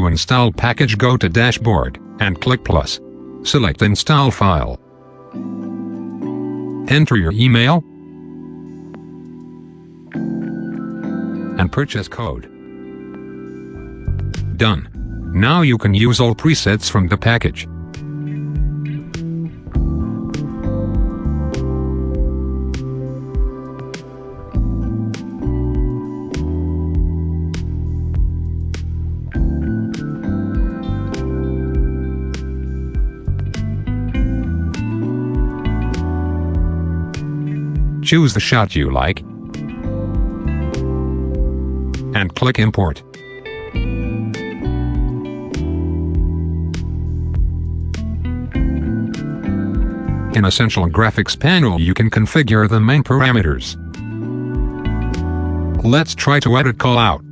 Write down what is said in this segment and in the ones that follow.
To install package go to dashboard, and click plus. Select install file. Enter your email, and purchase code. Done. Now you can use all presets from the package. Choose the shot you like and click Import. In Essential Graphics panel you can configure the main parameters. Let's try to edit callout.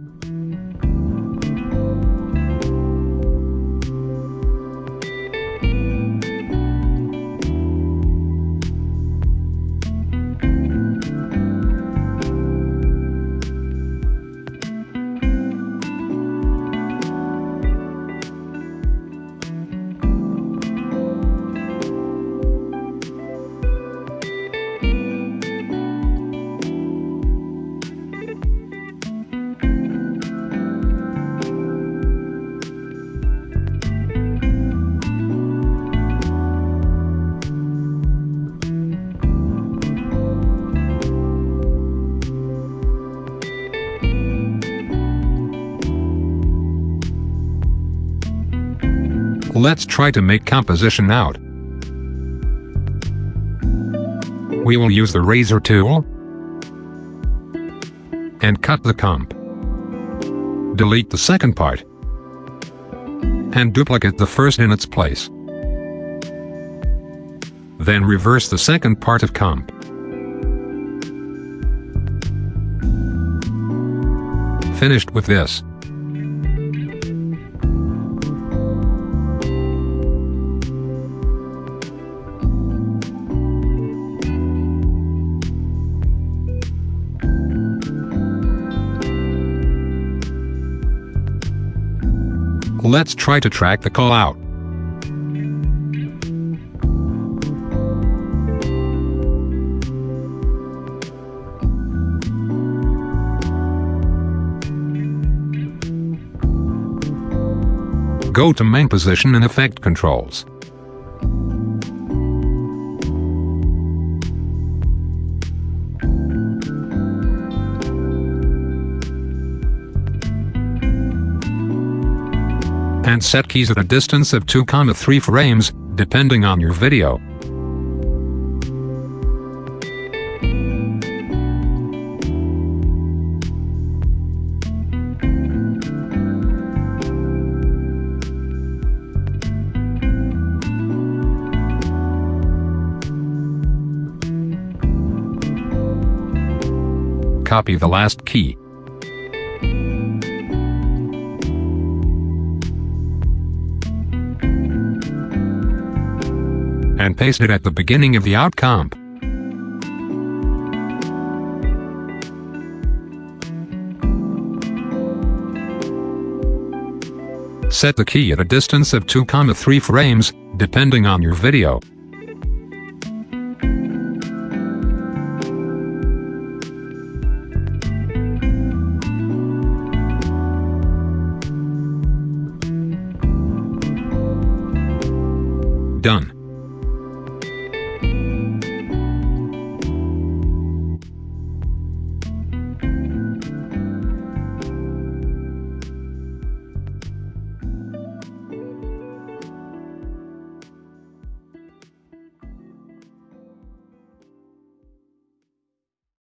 Let's try to make composition out. We will use the razor tool and cut the comp. Delete the second part and duplicate the first in its place. Then reverse the second part of comp. Finished with this. Let's try to track the call out. Go to main position and effect controls. And set keys at a distance of 2,3 frames, depending on your video. Copy the last key. And paste it at the beginning of the out comp. Set the key at a distance of 2,3 frames, depending on your video. Done.